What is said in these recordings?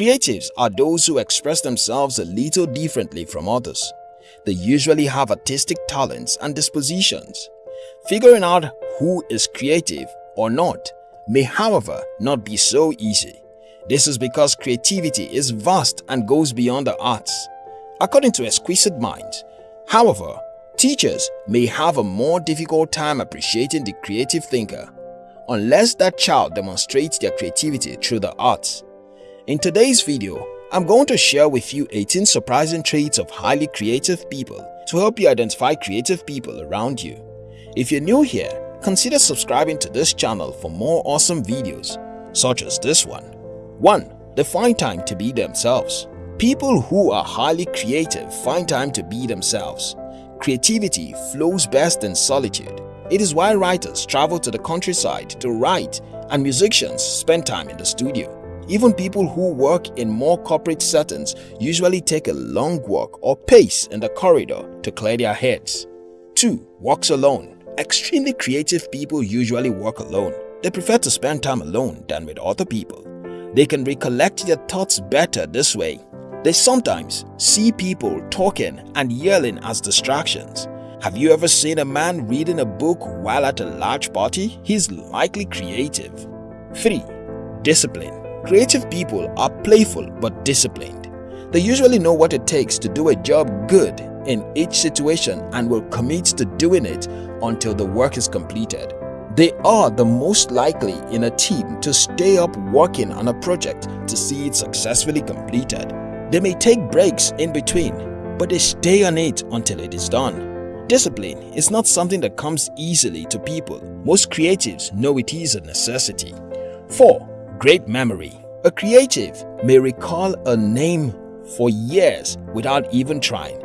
Creatives are those who express themselves a little differently from others. They usually have artistic talents and dispositions. Figuring out who is creative or not may however not be so easy. This is because creativity is vast and goes beyond the arts. According to Exquisite Minds, however, teachers may have a more difficult time appreciating the creative thinker unless that child demonstrates their creativity through the arts. In today's video, I'm going to share with you 18 surprising traits of highly creative people to help you identify creative people around you. If you're new here, consider subscribing to this channel for more awesome videos such as this one. 1. They find time to be themselves. People who are highly creative find time to be themselves. Creativity flows best in solitude. It is why writers travel to the countryside to write and musicians spend time in the studio. Even people who work in more corporate settings usually take a long walk or pace in the corridor to clear their heads. 2. Walks alone. Extremely creative people usually walk alone. They prefer to spend time alone than with other people. They can recollect their thoughts better this way. They sometimes see people talking and yelling as distractions. Have you ever seen a man reading a book while at a large party? He's likely creative. 3. Discipline Creative people are playful but disciplined. They usually know what it takes to do a job good in each situation and will commit to doing it until the work is completed. They are the most likely in a team to stay up working on a project to see it successfully completed. They may take breaks in between, but they stay on it until it is done. Discipline is not something that comes easily to people. Most creatives know it is a necessity. 4. Great memory. A creative may recall a name for years without even trying.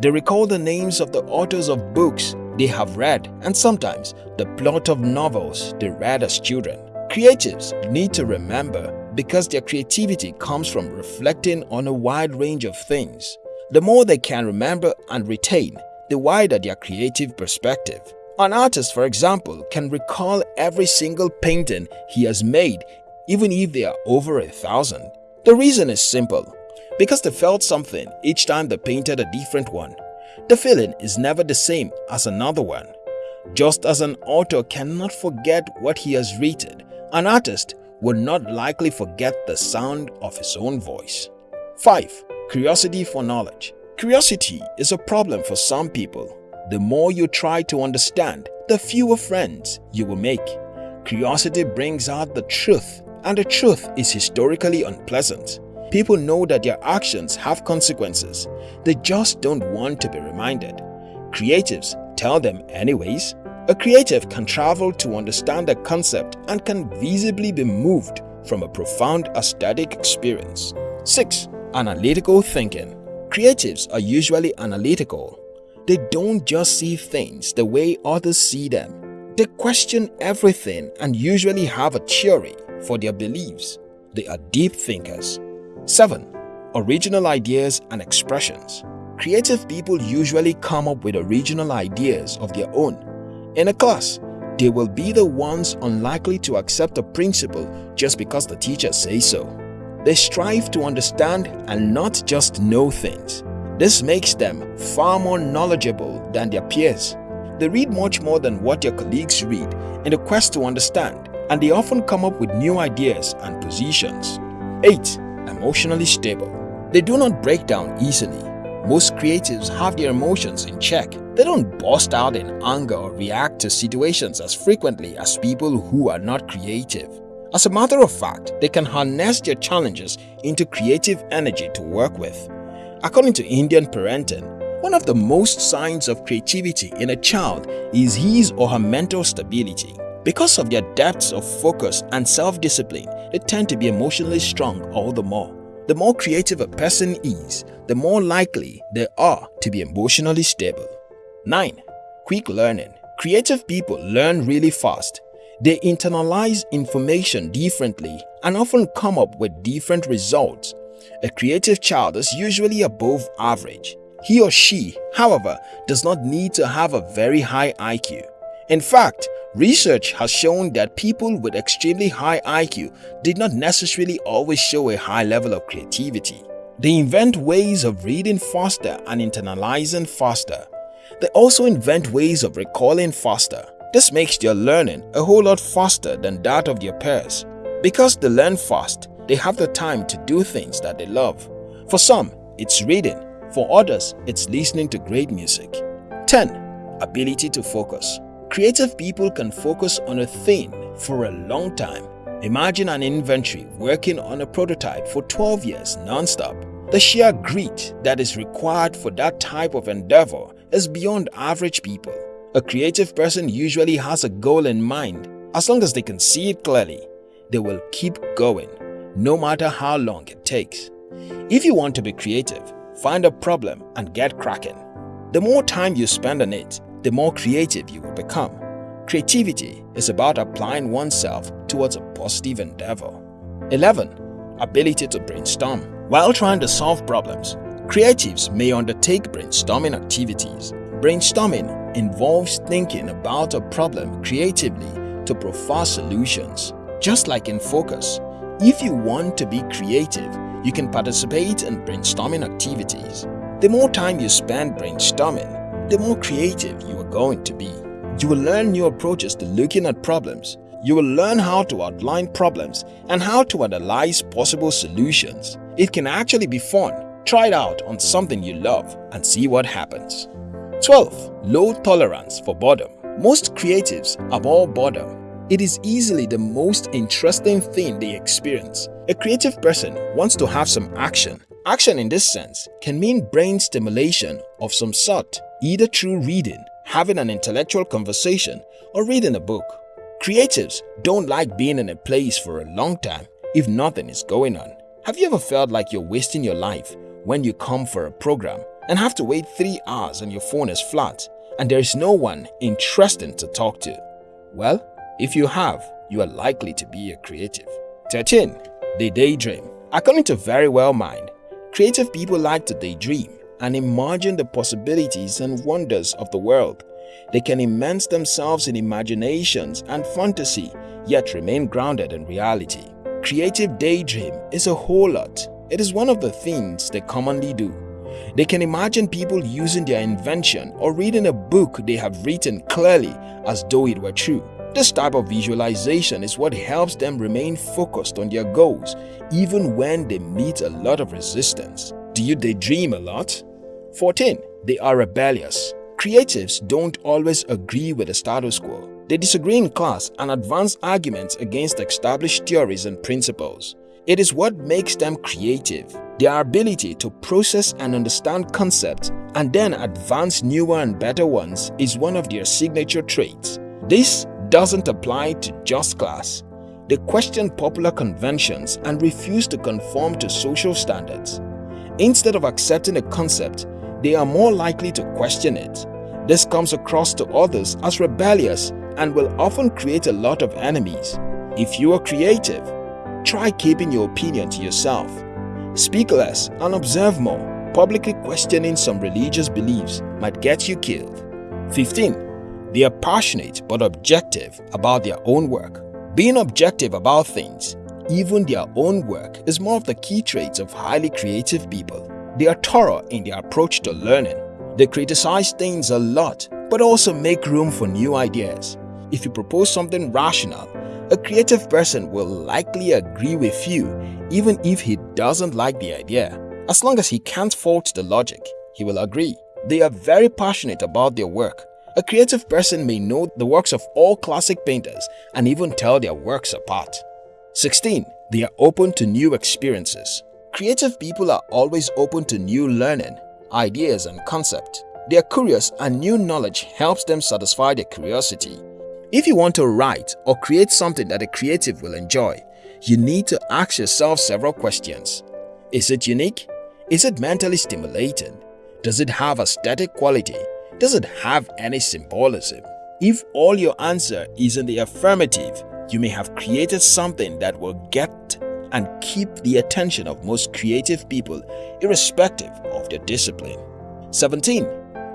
They recall the names of the authors of books they have read and sometimes the plot of novels they read as children. Creatives need to remember because their creativity comes from reflecting on a wide range of things. The more they can remember and retain, the wider their creative perspective. An artist, for example, can recall every single painting he has made even if they are over a thousand. The reason is simple. Because they felt something each time they painted a different one. The feeling is never the same as another one. Just as an author cannot forget what he has written, an artist would not likely forget the sound of his own voice. 5. Curiosity for knowledge Curiosity is a problem for some people. The more you try to understand, the fewer friends you will make. Curiosity brings out the truth and the truth is historically unpleasant. People know that their actions have consequences. They just don't want to be reminded. Creatives tell them anyways. A creative can travel to understand a concept and can visibly be moved from a profound aesthetic experience. 6. Analytical thinking Creatives are usually analytical. They don't just see things the way others see them. They question everything and usually have a theory for their beliefs. They are deep thinkers. 7. Original ideas and expressions. Creative people usually come up with original ideas of their own. In a class, they will be the ones unlikely to accept a principle just because the teacher says so. They strive to understand and not just know things. This makes them far more knowledgeable than their peers. They read much more than what their colleagues read in the quest to understand and they often come up with new ideas and positions. 8. Emotionally stable. They do not break down easily. Most creatives have their emotions in check. They don't burst out in anger or react to situations as frequently as people who are not creative. As a matter of fact, they can harness their challenges into creative energy to work with. According to Indian parenting, one of the most signs of creativity in a child is his or her mental stability. Because of their depths of focus and self-discipline, they tend to be emotionally strong all the more. The more creative a person is, the more likely they are to be emotionally stable. 9. Quick learning Creative people learn really fast. They internalize information differently and often come up with different results. A creative child is usually above average. He or she, however, does not need to have a very high IQ. In fact, Research has shown that people with extremely high IQ did not necessarily always show a high level of creativity. They invent ways of reading faster and internalizing faster. They also invent ways of recalling faster. This makes their learning a whole lot faster than that of their peers. Because they learn fast, they have the time to do things that they love. For some, it's reading. For others, it's listening to great music. 10. Ability to focus. Creative people can focus on a thing for a long time. Imagine an inventory working on a prototype for 12 years non-stop. The sheer grit that is required for that type of endeavor is beyond average people. A creative person usually has a goal in mind. As long as they can see it clearly, they will keep going, no matter how long it takes. If you want to be creative, find a problem and get cracking. The more time you spend on it, the more creative you will become. Creativity is about applying oneself towards a positive endeavor. 11. Ability to brainstorm. While trying to solve problems, creatives may undertake brainstorming activities. Brainstorming involves thinking about a problem creatively to provide solutions. Just like in focus, if you want to be creative, you can participate in brainstorming activities. The more time you spend brainstorming, the more creative you are going to be. You will learn new approaches to looking at problems. You will learn how to outline problems and how to analyze possible solutions. It can actually be fun. Try it out on something you love and see what happens. 12. Low tolerance for boredom. Most creatives abhor boredom. It is easily the most interesting thing they experience. A creative person wants to have some action. Action in this sense can mean brain stimulation of some sort, either through reading, having an intellectual conversation, or reading a book. Creatives don't like being in a place for a long time if nothing is going on. Have you ever felt like you're wasting your life when you come for a program and have to wait 3 hours and your phone is flat and there is no one interesting to talk to? Well, if you have, you are likely to be a creative. 13. They daydream. According to Verywell Mind, creative people like to daydream and imagine the possibilities and wonders of the world. They can immerse themselves in imaginations and fantasy, yet remain grounded in reality. Creative daydream is a whole lot. It is one of the things they commonly do. They can imagine people using their invention or reading a book they have written clearly as though it were true. This type of visualization is what helps them remain focused on their goals even when they meet a lot of resistance. Do you daydream a lot? 14. They are rebellious. Creatives don't always agree with the status quo. They disagree in class and advance arguments against established theories and principles. It is what makes them creative. Their ability to process and understand concepts and then advance newer and better ones is one of their signature traits. This doesn't apply to just class. They question popular conventions and refuse to conform to social standards. Instead of accepting a concept, they are more likely to question it. This comes across to others as rebellious and will often create a lot of enemies. If you are creative, try keeping your opinion to yourself. Speak less and observe more. Publicly questioning some religious beliefs might get you killed. 15. They are passionate but objective about their own work. Being objective about things, even their own work, is one of the key traits of highly creative people. They are thorough in their approach to learning. They criticize things a lot but also make room for new ideas. If you propose something rational, a creative person will likely agree with you even if he doesn't like the idea. As long as he can't fault the logic, he will agree. They are very passionate about their work. A creative person may know the works of all classic painters and even tell their works apart. 16. They are open to new experiences. Creative people are always open to new learning, ideas and concepts. They are curious and new knowledge helps them satisfy their curiosity. If you want to write or create something that a creative will enjoy, you need to ask yourself several questions. Is it unique? Is it mentally stimulating? Does it have aesthetic quality? Does it have any symbolism? If all your answer is in the affirmative, you may have created something that will get and keep the attention of most creative people irrespective of their discipline. 17.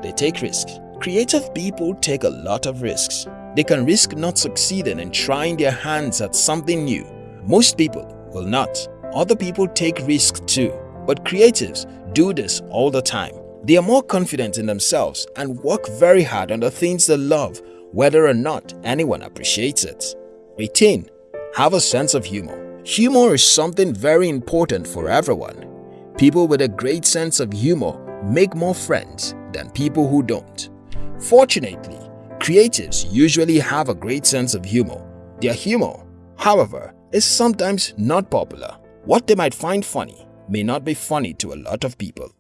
They take risks. Creative people take a lot of risks. They can risk not succeeding in trying their hands at something new. Most people will not. Other people take risks too, but creatives do this all the time. They are more confident in themselves and work very hard on the things they love whether or not anyone appreciates it. 18. Have a sense of humor. Humor is something very important for everyone. People with a great sense of humor make more friends than people who don't. Fortunately, creatives usually have a great sense of humor. Their humor, however, is sometimes not popular. What they might find funny may not be funny to a lot of people.